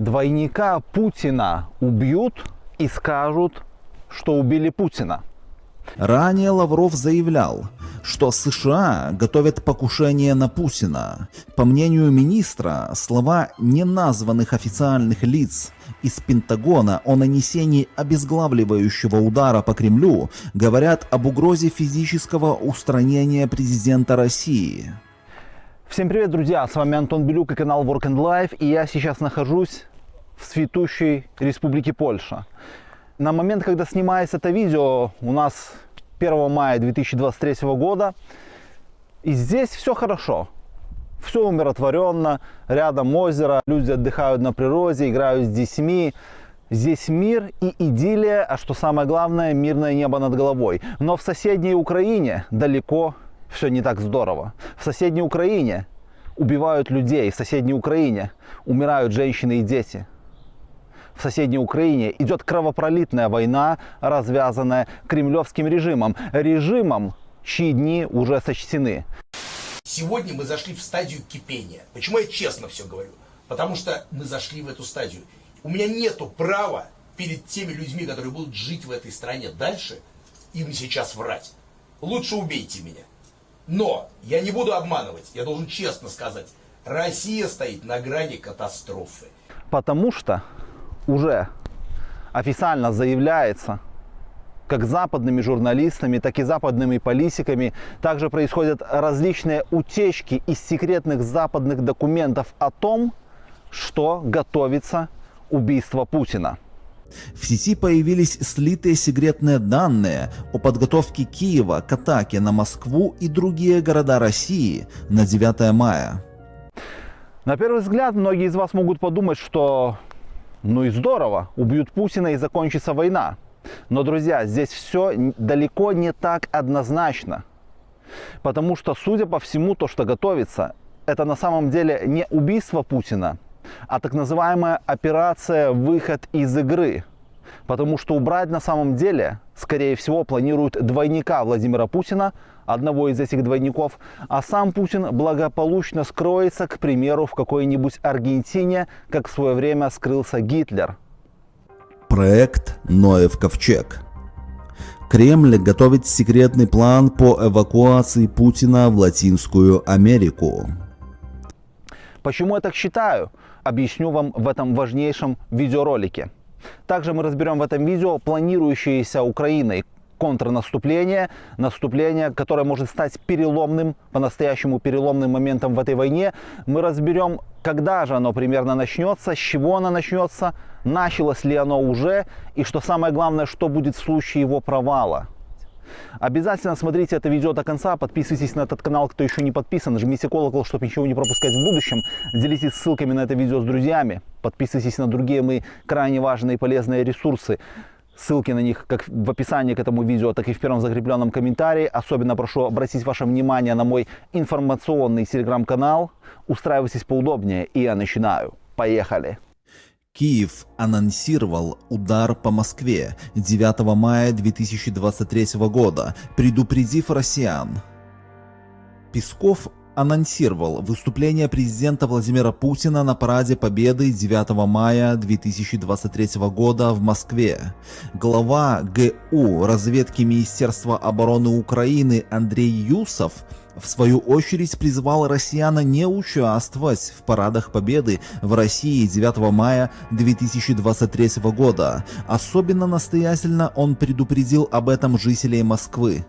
Двойника Путина убьют и скажут, что убили Путина. Ранее Лавров заявлял, что США готовят покушение на Путина. По мнению министра, слова неназванных официальных лиц из Пентагона о нанесении обезглавливающего удара по Кремлю говорят об угрозе физического устранения президента России. Всем привет, друзья! С вами Антон Белюк и канал Work and Life. И я сейчас нахожусь в цветущей республике Польша. На момент, когда снимается это видео, у нас 1 мая 2023 года. И здесь все хорошо. Все умиротворенно, рядом озеро, люди отдыхают на природе, играют с детьми. Здесь мир и идиллия, а что самое главное, мирное небо над головой. Но в соседней Украине далеко все не так здорово. В соседней Украине убивают людей, в соседней Украине умирают женщины и дети в соседней Украине идет кровопролитная война, развязанная кремлевским режимом. Режимом, чьи дни уже сочтены. Сегодня мы зашли в стадию кипения. Почему я честно все говорю? Потому что мы зашли в эту стадию. У меня нету права перед теми людьми, которые будут жить в этой стране дальше, им сейчас врать. Лучше убейте меня. Но я не буду обманывать, я должен честно сказать, Россия стоит на грани катастрофы. Потому что уже официально заявляется, как западными журналистами, так и западными политиками. Также происходят различные утечки из секретных западных документов о том, что готовится убийство Путина. В сети появились слитые секретные данные о подготовке Киева к атаке на Москву и другие города России на 9 мая. На первый взгляд, многие из вас могут подумать, что ну и здорово, убьют Путина и закончится война. Но, друзья, здесь все далеко не так однозначно. Потому что, судя по всему, то, что готовится, это на самом деле не убийство Путина, а так называемая операция «выход из игры». Потому что убрать на самом деле, скорее всего, планируют двойника Владимира Путина, одного из этих двойников, а сам Путин благополучно скроется, к примеру, в какой-нибудь Аргентине, как в свое время скрылся Гитлер. Проект «Ноев ковчег». Кремль готовит секретный план по эвакуации Путина в Латинскую Америку. Почему я так считаю? Объясню вам в этом важнейшем видеоролике. Также мы разберем в этом видео планирующиеся Украиной контрнаступление, наступление, которое может стать переломным, по-настоящему переломным моментом в этой войне. Мы разберем, когда же оно примерно начнется, с чего оно начнется, началось ли оно уже, и что самое главное, что будет в случае его провала. Обязательно смотрите это видео до конца, подписывайтесь на этот канал, кто еще не подписан, жмите колокол, чтобы ничего не пропускать в будущем, делитесь ссылками на это видео с друзьями, подписывайтесь на другие мои крайне важные и полезные ресурсы. Ссылки на них как в описании к этому видео, так и в первом закрепленном комментарии. Особенно прошу обратить ваше внимание на мой информационный телеграм-канал. Устраивайтесь поудобнее, и я начинаю. Поехали! Киев анонсировал удар по Москве 9 мая 2023 года, предупредив россиян. Песков анонсировал выступление президента Владимира Путина на параде Победы 9 мая 2023 года в Москве. Глава ГУ разведки Министерства обороны Украины Андрей Юсов в свою очередь призвал россиян не участвовать в парадах Победы в России 9 мая 2023 года. Особенно настоятельно он предупредил об этом жителей Москвы.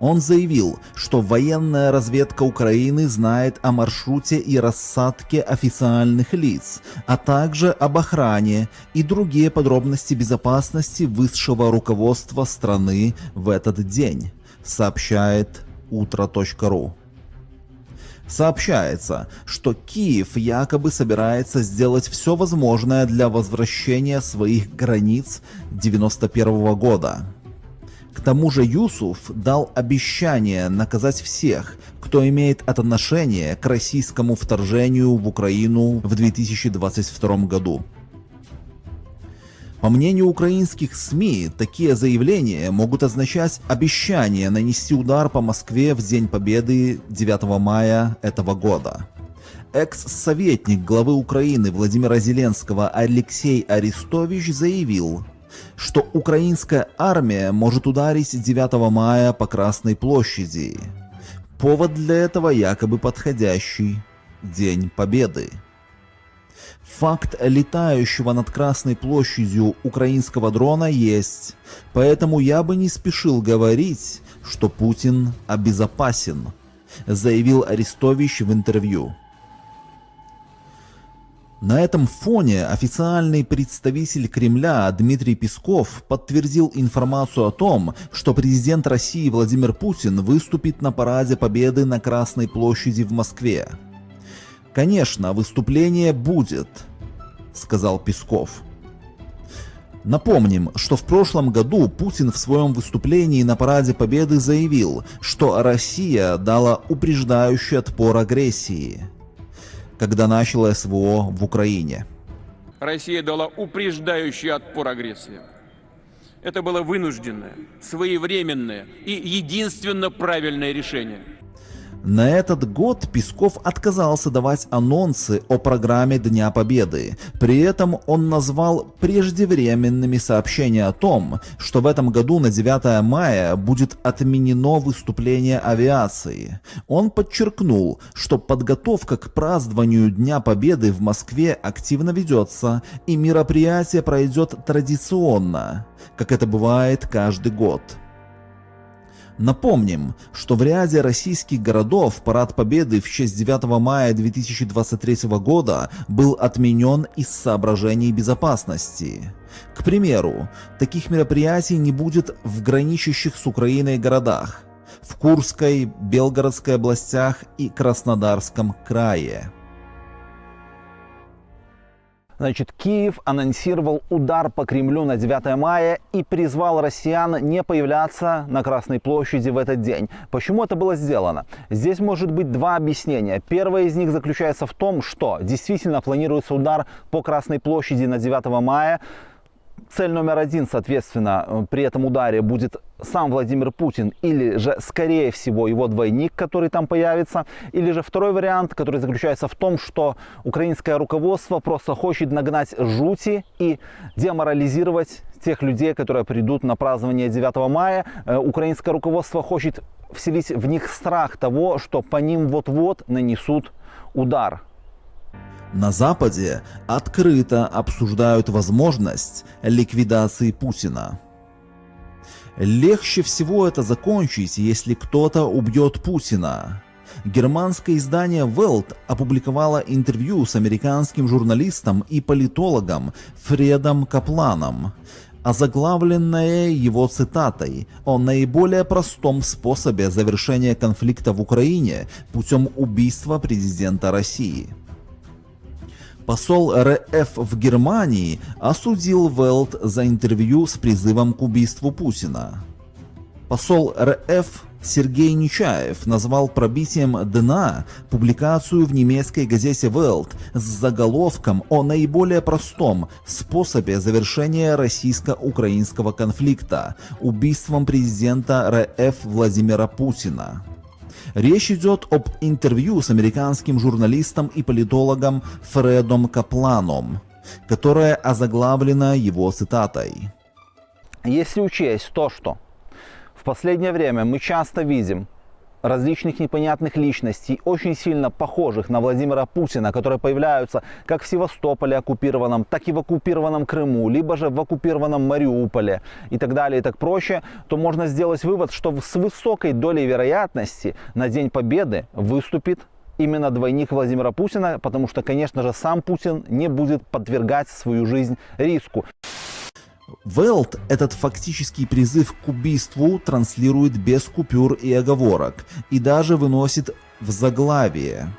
Он заявил, что военная разведка Украины знает о маршруте и рассадке официальных лиц, а также об охране и другие подробности безопасности высшего руководства страны в этот день, сообщает утро.ру. Сообщается, что Киев якобы собирается сделать все возможное для возвращения своих границ 91 года. К тому же Юсуф дал обещание наказать всех, кто имеет отношение к российскому вторжению в Украину в 2022 году. По мнению украинских СМИ, такие заявления могут означать обещание нанести удар по Москве в День Победы 9 мая этого года. экс-советник главы Украины Владимира Зеленского Алексей Арестович заявил, что украинская армия может ударить 9 мая по Красной площади. Повод для этого якобы подходящий День Победы. Факт летающего над Красной площадью украинского дрона есть, поэтому я бы не спешил говорить, что Путин обезопасен, заявил Арестович в интервью. На этом фоне официальный представитель Кремля Дмитрий Песков подтвердил информацию о том, что президент России Владимир Путин выступит на параде Победы на Красной площади в Москве. Конечно, выступление будет, сказал Песков. Напомним, что в прошлом году Путин в своем выступлении на Параде Победы заявил, что Россия дала упреждающий отпор агрессии когда начало СВО в Украине. Россия дала упреждающий отпор агрессии. Это было вынужденное, своевременное и единственно правильное решение – на этот год Песков отказался давать анонсы о программе Дня Победы. При этом он назвал преждевременными сообщения о том, что в этом году на 9 мая будет отменено выступление авиации. Он подчеркнул, что подготовка к празднованию Дня Победы в Москве активно ведется и мероприятие пройдет традиционно, как это бывает каждый год. Напомним, что в ряде российских городов Парад Победы в честь 9 мая 2023 года был отменен из соображений безопасности. К примеру, таких мероприятий не будет в граничащих с Украиной городах – в Курской, Белгородской областях и Краснодарском крае. Значит, Киев анонсировал удар по Кремлю на 9 мая и призвал россиян не появляться на Красной площади в этот день. Почему это было сделано? Здесь может быть два объяснения. Первое из них заключается в том, что действительно планируется удар по Красной площади на 9 мая цель номер один, соответственно, э, при этом ударе будет сам Владимир Путин или же, скорее всего, его двойник, который там появится, или же второй вариант, который заключается в том, что украинское руководство просто хочет нагнать жути и деморализировать тех людей, которые придут на празднование 9 мая. Э, украинское руководство хочет вселить в них страх того, что по ним вот-вот нанесут удар. На Западе открыто обсуждают возможность ликвидации Путина. Легче всего это закончить, если кто-то убьет Путина. Германское издание Welt опубликовало интервью с американским журналистом и политологом Фредом Капланом, озаглавленное его цитатой о наиболее простом способе завершения конфликта в Украине путем убийства президента России. Посол РФ в Германии осудил Велт за интервью с призывом к убийству Путина. Посол РФ Сергей Нечаев назвал пробитием дна публикацию в немецкой газете Welt с заголовком о наиболее простом способе завершения российско-украинского конфликта – убийством президента РФ Владимира Путина. Речь идет об интервью с американским журналистом и политологом Фредом Капланом, которое озаглавлено его цитатой. Если учесть то, что в последнее время мы часто видим различных непонятных личностей, очень сильно похожих на Владимира Путина, которые появляются как в Севастополе оккупированном, так и в оккупированном Крыму, либо же в оккупированном Мариуполе и так далее и так проще, то можно сделать вывод, что с высокой долей вероятности на День Победы выступит именно двойник Владимира Путина, потому что, конечно же, сам Путин не будет подвергать свою жизнь риску. Велт этот фактический призыв к убийству транслирует без купюр и оговорок и даже выносит в заглавие.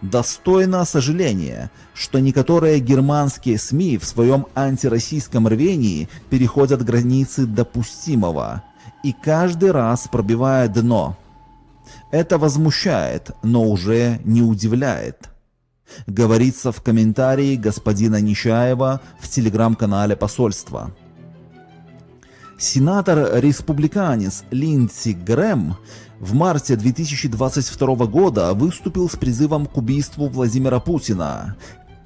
Достойно сожаления, что некоторые германские СМИ в своем антироссийском рвении переходят границы допустимого и каждый раз пробивая дно. Это возмущает, но уже не удивляет говорится в комментарии господина Нечаева в телеграм-канале посольства. Сенатор-республиканец Линдси Грэм в марте 2022 года выступил с призывом к убийству Владимира Путина.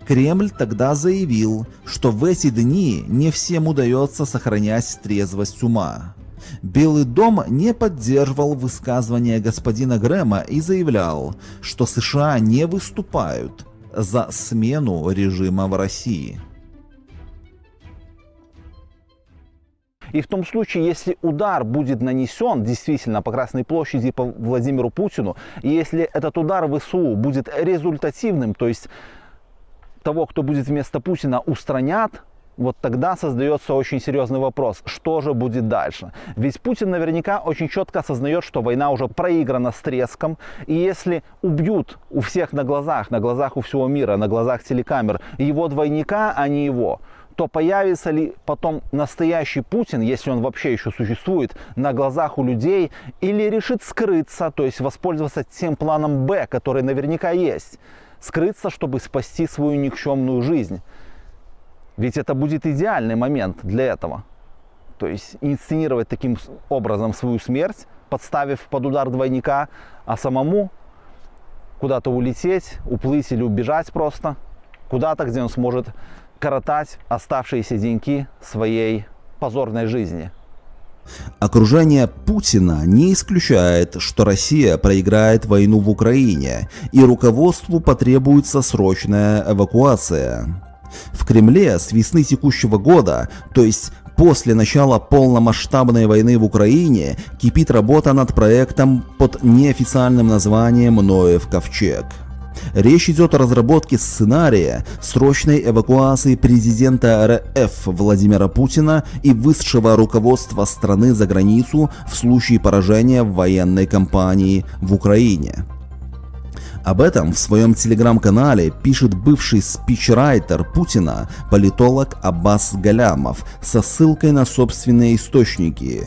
Кремль тогда заявил, что в эти дни не всем удается сохранять трезвость ума. Белый дом не поддерживал высказывания господина Грэма и заявлял, что США не выступают за смену режима в России. И в том случае, если удар будет нанесен действительно по Красной площади по Владимиру Путину, и если этот удар ВСУ будет результативным, то есть того, кто будет вместо Путина, устранят, вот тогда создается очень серьезный вопрос, что же будет дальше. Ведь Путин наверняка очень четко осознает, что война уже проиграна с треском, и если убьют у всех на глазах, на глазах у всего мира, на глазах телекамер его двойника, а не его, то появится ли потом настоящий Путин, если он вообще еще существует, на глазах у людей, или решит скрыться, то есть воспользоваться тем планом Б, который наверняка есть, скрыться, чтобы спасти свою никчемную жизнь. Ведь это будет идеальный момент для этого. То есть инсценировать таким образом свою смерть, подставив под удар двойника, а самому куда-то улететь, уплыть или убежать просто, куда-то, где он сможет коротать оставшиеся деньки своей позорной жизни. Окружение Путина не исключает, что Россия проиграет войну в Украине, и руководству потребуется срочная эвакуация. В Кремле с весны текущего года, то есть после начала полномасштабной войны в Украине, кипит работа над проектом под неофициальным названием «Ноев ковчег». Речь идет о разработке сценария срочной эвакуации президента РФ Владимира Путина и высшего руководства страны за границу в случае поражения в военной кампании в Украине. Об этом в своем телеграм-канале пишет бывший спичрайтер Путина, политолог Аббас Галямов, со ссылкой на собственные источники.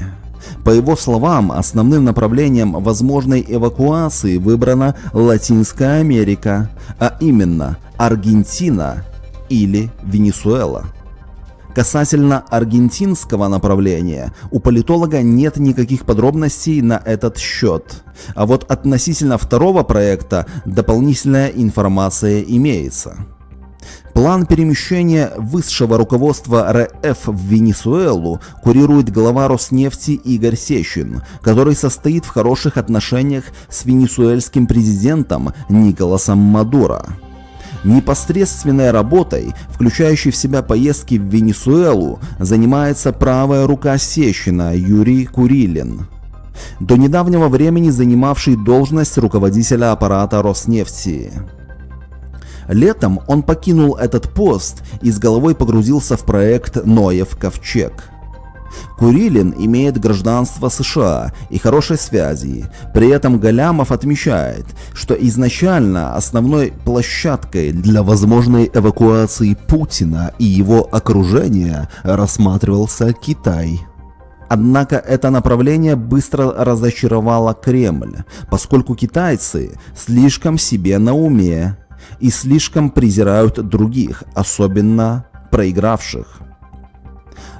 По его словам, основным направлением возможной эвакуации выбрана Латинская Америка, а именно Аргентина или Венесуэла. Касательно аргентинского направления, у политолога нет никаких подробностей на этот счет. А вот относительно второго проекта дополнительная информация имеется. План перемещения высшего руководства РФ в Венесуэлу курирует глава Роснефти Игорь Сещин, который состоит в хороших отношениях с венесуэльским президентом Николасом Мадуро. Непосредственной работой, включающей в себя поездки в Венесуэлу, занимается правая рука Сещина Юрий Курилин до недавнего времени занимавший должность руководителя аппарата Роснефти. Летом он покинул этот пост и с головой погрузился в проект «Ноев ковчег». Курилин имеет гражданство США и хорошие связи. При этом Галямов отмечает, что изначально основной площадкой для возможной эвакуации Путина и его окружения рассматривался Китай. Однако это направление быстро разочаровало Кремль, поскольку китайцы слишком себе на уме и слишком презирают других, особенно проигравших.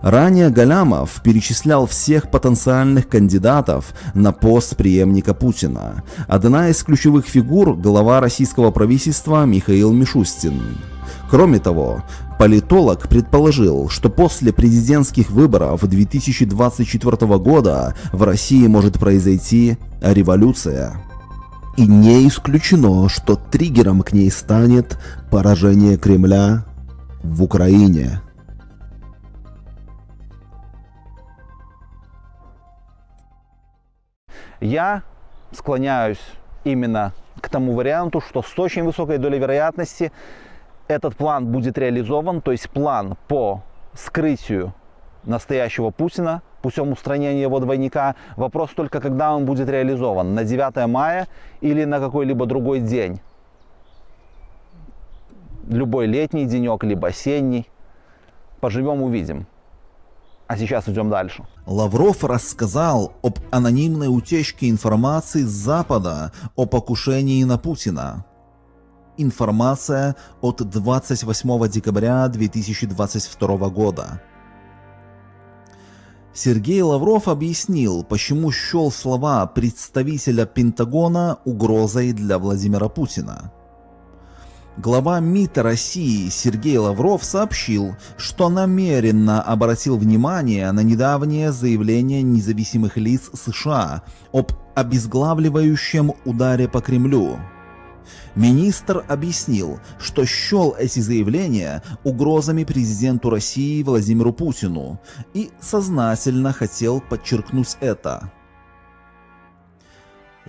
Ранее Галямов перечислял всех потенциальных кандидатов на пост преемника Путина. Одна из ключевых фигур – глава российского правительства Михаил Мишустин. Кроме того, политолог предположил, что после президентских выборов 2024 года в России может произойти революция. И не исключено, что триггером к ней станет поражение Кремля в Украине. Я склоняюсь именно к тому варианту, что с очень высокой долей вероятности этот план будет реализован, то есть план по скрытию настоящего Путина путем устранения его двойника. Вопрос только, когда он будет реализован, на 9 мая или на какой-либо другой день. Любой летний денек, либо осенний. Поживем, увидим. А сейчас идем дальше. Лавров рассказал об анонимной утечке информации с Запада о покушении на Путина. Информация от 28 декабря 2022 года. Сергей Лавров объяснил, почему счел слова представителя Пентагона угрозой для Владимира Путина. Глава МИД России Сергей Лавров сообщил, что намеренно обратил внимание на недавнее заявление независимых лиц США об обезглавливающем ударе по Кремлю. Министр объяснил, что счел эти заявления угрозами президенту России Владимиру Путину и сознательно хотел подчеркнуть это.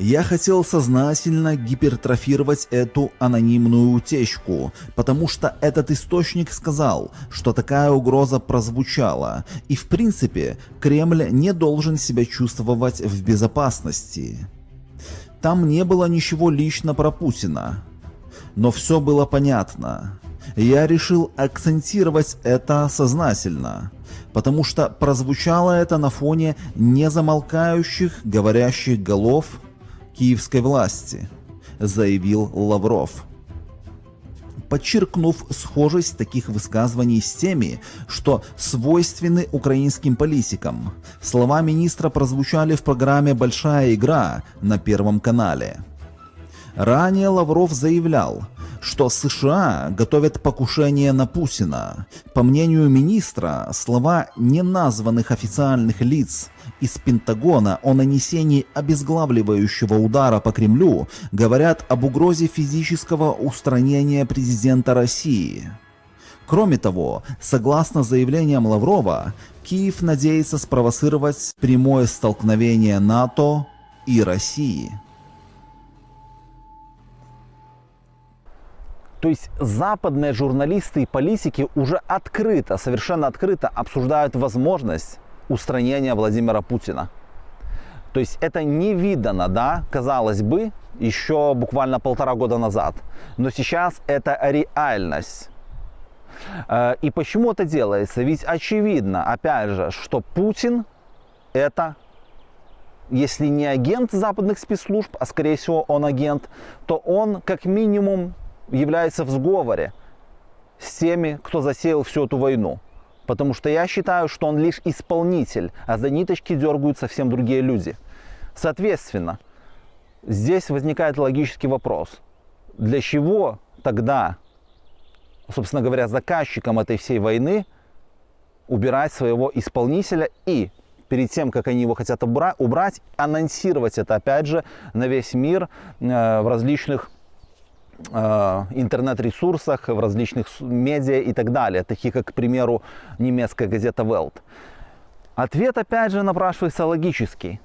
Я хотел сознательно гипертрофировать эту анонимную утечку, потому что этот источник сказал, что такая угроза прозвучала, и в принципе Кремль не должен себя чувствовать в безопасности. Там не было ничего лично про Путина. Но все было понятно. Я решил акцентировать это сознательно, потому что прозвучало это на фоне незамолкающих говорящих голов киевской власти, заявил Лавров подчеркнув схожесть таких высказываний с теми, что свойственны украинским политикам. Слова министра прозвучали в программе «Большая игра» на Первом канале. Ранее Лавров заявлял, что США готовят покушение на Путина. По мнению министра, слова неназванных официальных лиц из Пентагона о нанесении обезглавливающего удара по Кремлю говорят об угрозе физического устранения президента России. Кроме того, согласно заявлениям Лаврова, Киев надеется спровоцировать прямое столкновение НАТО и России. То есть западные журналисты и политики уже открыто, совершенно открыто обсуждают возможность устранения Владимира Путина. То есть это не видано, да, казалось бы, еще буквально полтора года назад. Но сейчас это реальность. Э, и почему это делается? Ведь очевидно, опять же, что Путин это, если не агент западных спецслужб, а скорее всего он агент, то он как минимум является в сговоре с теми, кто засеял всю эту войну. Потому что я считаю, что он лишь исполнитель, а за ниточки дергают совсем другие люди. Соответственно, здесь возникает логический вопрос. Для чего тогда, собственно говоря, заказчикам этой всей войны убирать своего исполнителя и перед тем, как они его хотят убрать, анонсировать это, опять же, на весь мир э, в различных интернет-ресурсах, в различных медиа и так далее, таких как, к примеру, немецкая газета Welt. Ответ, опять же, напрашивается логический.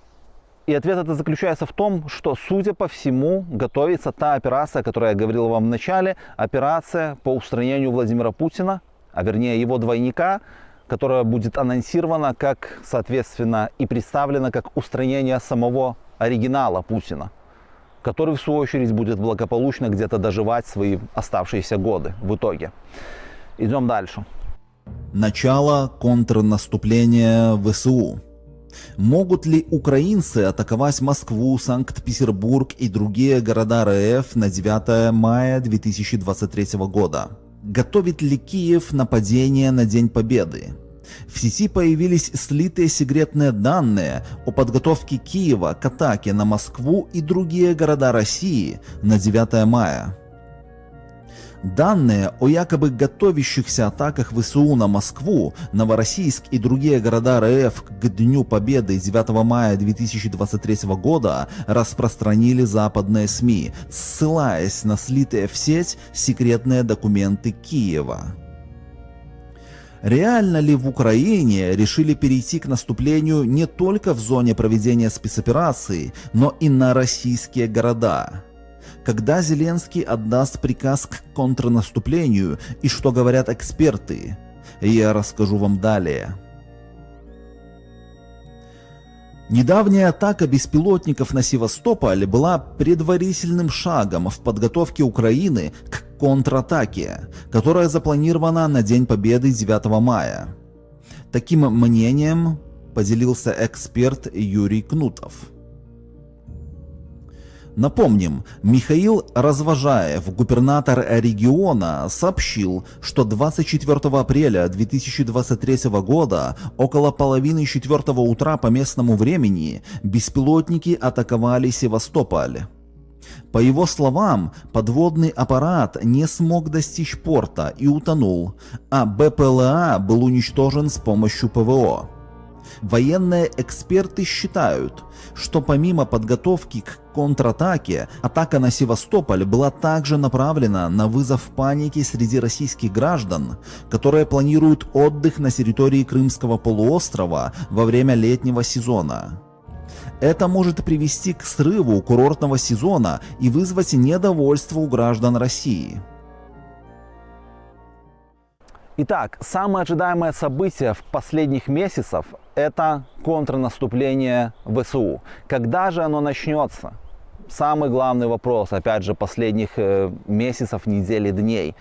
И ответ это заключается в том, что, судя по всему, готовится та операция, о которой я говорил вам в начале, операция по устранению Владимира Путина, а вернее его двойника, которая будет анонсирована как, соответственно, и представлена как устранение самого оригинала Путина который в свою очередь будет благополучно где-то доживать свои оставшиеся годы в итоге. Идем дальше. Начало контрнаступления ВСУ. Могут ли украинцы атаковать Москву, Санкт-Петербург и другие города РФ на 9 мая 2023 года? Готовит ли Киев нападение на День Победы? В сети появились слитые секретные данные о подготовке Киева к атаке на Москву и другие города России на 9 мая. Данные о якобы готовящихся атаках ВСУ на Москву, Новороссийск и другие города РФ к Дню Победы 9 мая 2023 года распространили западные СМИ, ссылаясь на слитые в сеть секретные документы Киева. Реально ли в Украине решили перейти к наступлению не только в зоне проведения спецоперации, но и на российские города? Когда Зеленский отдаст приказ к контрнаступлению и что говорят эксперты? Я расскажу вам далее. Недавняя атака беспилотников на Севастополь была предварительным шагом в подготовке Украины к контратаке, которая запланирована на День Победы 9 мая. Таким мнением поделился эксперт Юрий Кнутов. Напомним, Михаил Развожаев, губернатор региона, сообщил, что 24 апреля 2023 года около половины четвертого утра по местному времени беспилотники атаковали Севастополь. По его словам, подводный аппарат не смог достичь порта и утонул, а БПЛА был уничтожен с помощью ПВО. Военные эксперты считают, что помимо подготовки к контратаке, атака на Севастополь была также направлена на вызов паники среди российских граждан, которые планируют отдых на территории Крымского полуострова во время летнего сезона. Это может привести к срыву курортного сезона и вызвать недовольство у граждан России. Итак, самое ожидаемое событие в последних месяцев – это контрнаступление ВСУ. Когда же оно начнется? Самый главный вопрос, опять же, последних э, месяцев, недель и дней.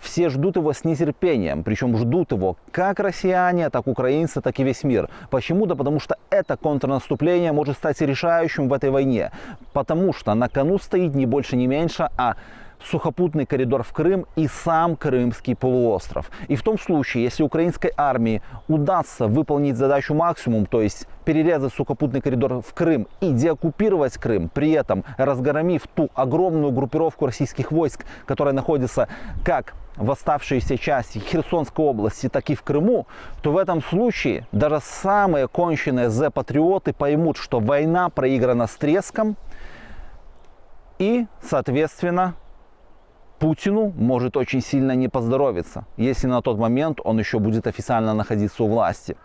Все ждут его с нетерпением, причем ждут его как россияне, так украинцы, так и весь мир. Почему? Да потому что это контрнаступление может стать решающим в этой войне. Потому что на кону стоит не больше, не меньше, а сухопутный коридор в Крым и сам Крымский полуостров. И в том случае, если украинской армии удастся выполнить задачу максимум, то есть перерезать сухопутный коридор в Крым и деоккупировать Крым, при этом разгромив ту огромную группировку российских войск, которая находится как в оставшейся части Херсонской области, так и в Крыму, то в этом случае даже самые конченые З-патриоты поймут, что война проиграна с треском и, соответственно, Путину может очень сильно не поздоровиться, если на тот момент он еще будет официально находиться у власти.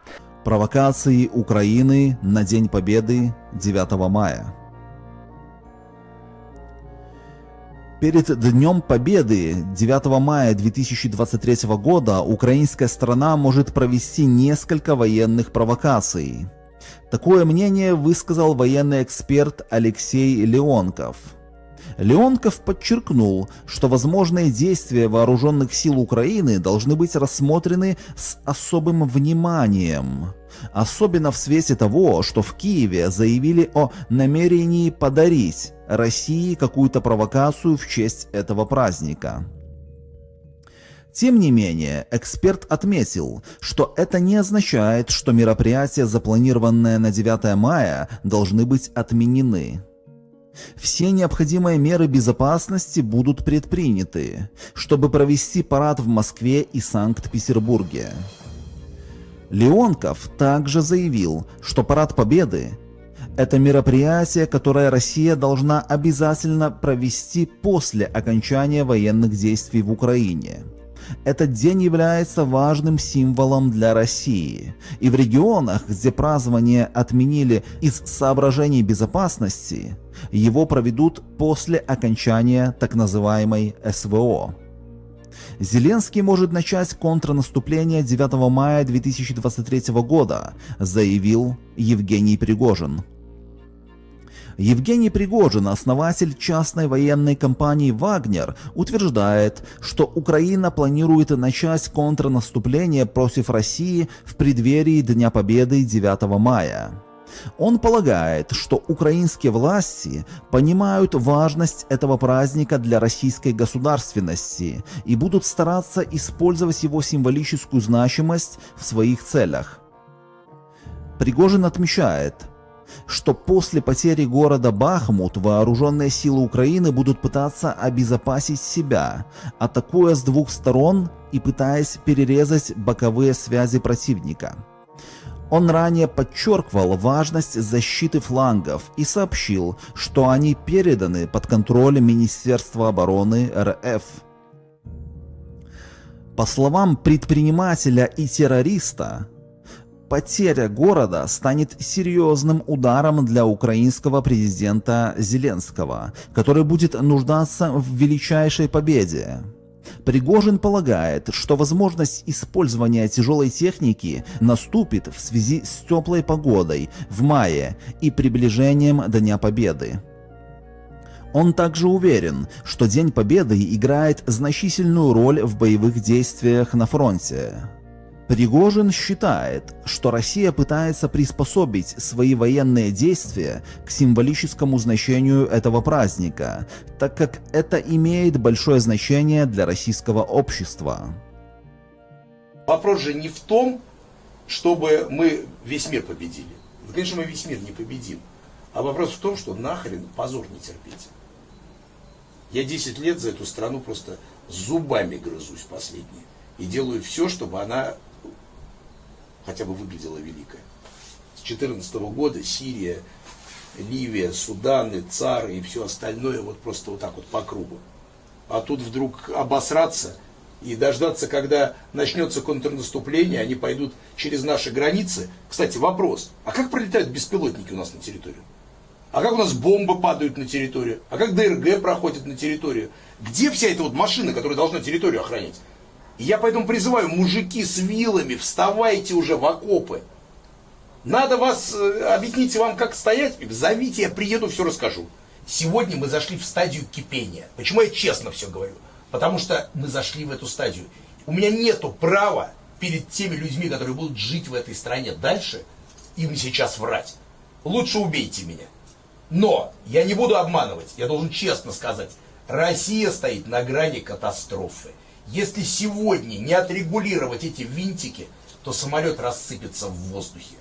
Провокации Украины на День Победы 9 мая. Перед Днем Победы 9 мая 2023 года украинская страна может провести несколько военных провокаций. Такое мнение высказал военный эксперт Алексей Леонков – Леонков подчеркнул, что возможные действия вооруженных сил Украины должны быть рассмотрены с особым вниманием. Особенно в свете того, что в Киеве заявили о намерении подарить России какую-то провокацию в честь этого праздника. Тем не менее, эксперт отметил, что это не означает, что мероприятия, запланированные на 9 мая, должны быть отменены. Все необходимые меры безопасности будут предприняты, чтобы провести парад в Москве и Санкт-Петербурге. Леонков также заявил, что Парад Победы – это мероприятие, которое Россия должна обязательно провести после окончания военных действий в Украине. Этот день является важным символом для России. И в регионах, где празднование отменили из соображений безопасности, его проведут после окончания так называемой СВО. Зеленский может начать контрнаступление 9 мая 2023 года, заявил Евгений Пригожин. Евгений Пригожин, основатель частной военной компании «Вагнер», утверждает, что Украина планирует начать контрнаступление против России в преддверии Дня Победы 9 мая. Он полагает, что украинские власти понимают важность этого праздника для российской государственности и будут стараться использовать его символическую значимость в своих целях. Пригожин отмечает, что после потери города Бахмут вооруженные силы Украины будут пытаться обезопасить себя, атакуя с двух сторон и пытаясь перерезать боковые связи противника. Он ранее подчеркивал важность защиты флангов и сообщил, что они переданы под контроль Министерства обороны РФ. По словам предпринимателя и террориста, потеря города станет серьезным ударом для украинского президента Зеленского, который будет нуждаться в величайшей победе. Пригожин полагает, что возможность использования тяжелой техники наступит в связи с теплой погодой в мае и приближением Дня Победы. Он также уверен, что День Победы играет значительную роль в боевых действиях на фронте. Пригожин считает, что Россия пытается приспособить свои военные действия к символическому значению этого праздника, так как это имеет большое значение для российского общества. Вопрос же не в том, чтобы мы весь мир победили. Конечно, мы весь мир не победим. А вопрос в том, что нахрен позор не терпеть. Я 10 лет за эту страну просто зубами грызусь последние. И делаю все, чтобы она хотя бы выглядела великая. С 2014 года Сирия, Ливия, Суданы, Цары и все остальное вот просто вот так вот по кругу. А тут вдруг обосраться и дождаться, когда начнется контрнаступление, они пойдут через наши границы. Кстати, вопрос, а как пролетают беспилотники у нас на территорию? А как у нас бомбы падают на территорию? А как ДРГ проходит на территорию? Где вся эта вот машина, которая должна территорию охранять? Я поэтому призываю, мужики с вилами, вставайте уже в окопы. Надо вас, э, объясните вам, как стоять, зовите, я приеду, все расскажу. Сегодня мы зашли в стадию кипения. Почему я честно все говорю? Потому что мы зашли в эту стадию. У меня нету права перед теми людьми, которые будут жить в этой стране дальше, им сейчас врать. Лучше убейте меня. Но я не буду обманывать, я должен честно сказать, Россия стоит на грани катастрофы. Если сегодня не отрегулировать эти винтики, то самолет рассыпется в воздухе.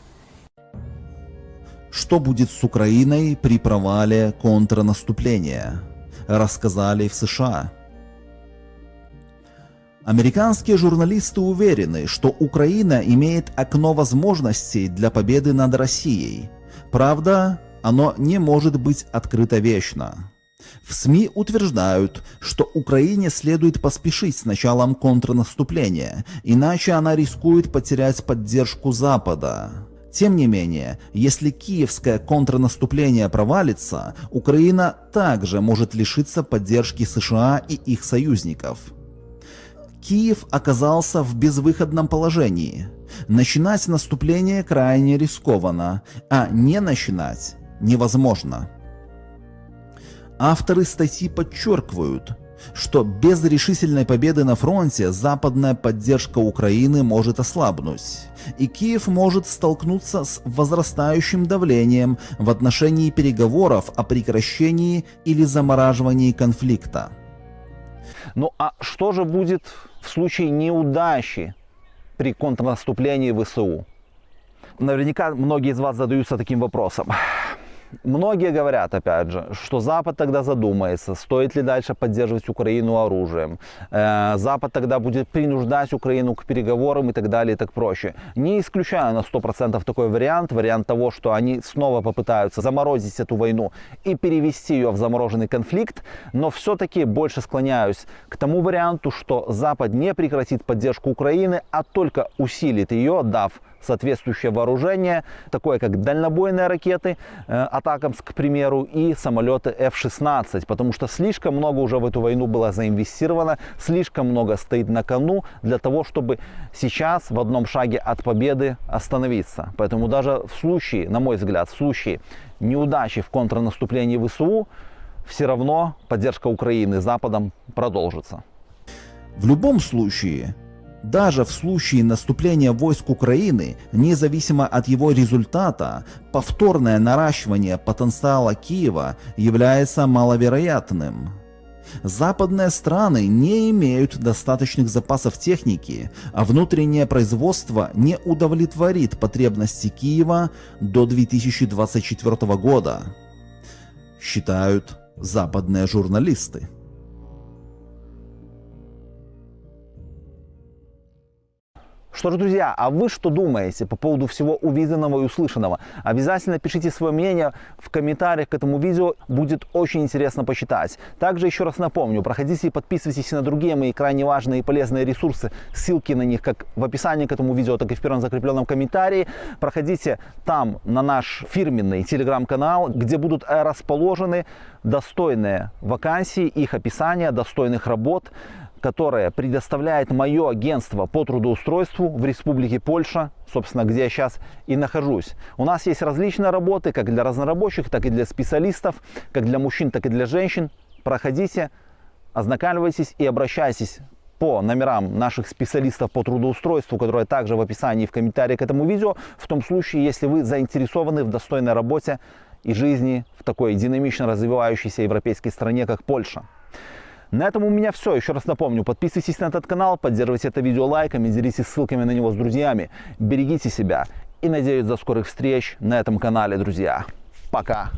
Что будет с Украиной при провале контрнаступления? Рассказали в США. Американские журналисты уверены, что Украина имеет окно возможностей для победы над Россией. Правда, оно не может быть открыто вечно. В СМИ утверждают, что Украине следует поспешить с началом контрнаступления, иначе она рискует потерять поддержку Запада. Тем не менее, если киевское контрнаступление провалится, Украина также может лишиться поддержки США и их союзников. Киев оказался в безвыходном положении. Начинать наступление крайне рискованно, а не начинать невозможно. Авторы статьи подчеркивают, что без решительной победы на фронте западная поддержка Украины может ослабнуть, и Киев может столкнуться с возрастающим давлением в отношении переговоров о прекращении или замораживании конфликта. Ну а что же будет в случае неудачи при контрнаступлении ВСУ? Наверняка многие из вас задаются таким вопросом. Многие говорят, опять же, что Запад тогда задумается, стоит ли дальше поддерживать Украину оружием. Э, Запад тогда будет принуждать Украину к переговорам и так далее и так проще. Не исключаю на 100% такой вариант, вариант того, что они снова попытаются заморозить эту войну и перевести ее в замороженный конфликт, но все-таки больше склоняюсь к тому варианту, что Запад не прекратит поддержку Украины, а только усилит ее, дав соответствующее вооружение, такое как дальнобойные ракеты, э, Атакамс, к примеру, и самолеты F-16, потому что слишком много уже в эту войну было заинвестировано, слишком много стоит на кону для того, чтобы сейчас в одном шаге от победы остановиться. Поэтому даже в случае, на мой взгляд, в случае неудачи в контрнаступлении ВСУ, все равно поддержка Украины Западом продолжится. В любом случае, даже в случае наступления войск Украины, независимо от его результата, повторное наращивание потенциала Киева является маловероятным. Западные страны не имеют достаточных запасов техники, а внутреннее производство не удовлетворит потребности Киева до 2024 года, считают западные журналисты. Что ж, друзья, а вы что думаете по поводу всего увиденного и услышанного? Обязательно пишите свое мнение в комментариях к этому видео, будет очень интересно почитать. Также еще раз напомню, проходите и подписывайтесь на другие мои крайне важные и полезные ресурсы. Ссылки на них как в описании к этому видео, так и в первом закрепленном комментарии. Проходите там на наш фирменный телеграм-канал, где будут расположены достойные вакансии, их описание, достойных работ, которое предоставляет мое агентство по трудоустройству в Республике Польша, собственно, где я сейчас и нахожусь. У нас есть различные работы, как для разнорабочих, так и для специалистов, как для мужчин, так и для женщин. Проходите, ознакомьтесь и обращайтесь по номерам наших специалистов по трудоустройству, которые также в описании и в комментарии к этому видео, в том случае, если вы заинтересованы в достойной работе и жизни в такой динамично развивающейся европейской стране, как Польша. На этом у меня все. Еще раз напомню, подписывайтесь на этот канал, поддерживайте это видео лайками, делитесь ссылками на него с друзьями. Берегите себя и надеюсь до скорых встреч на этом канале, друзья. Пока!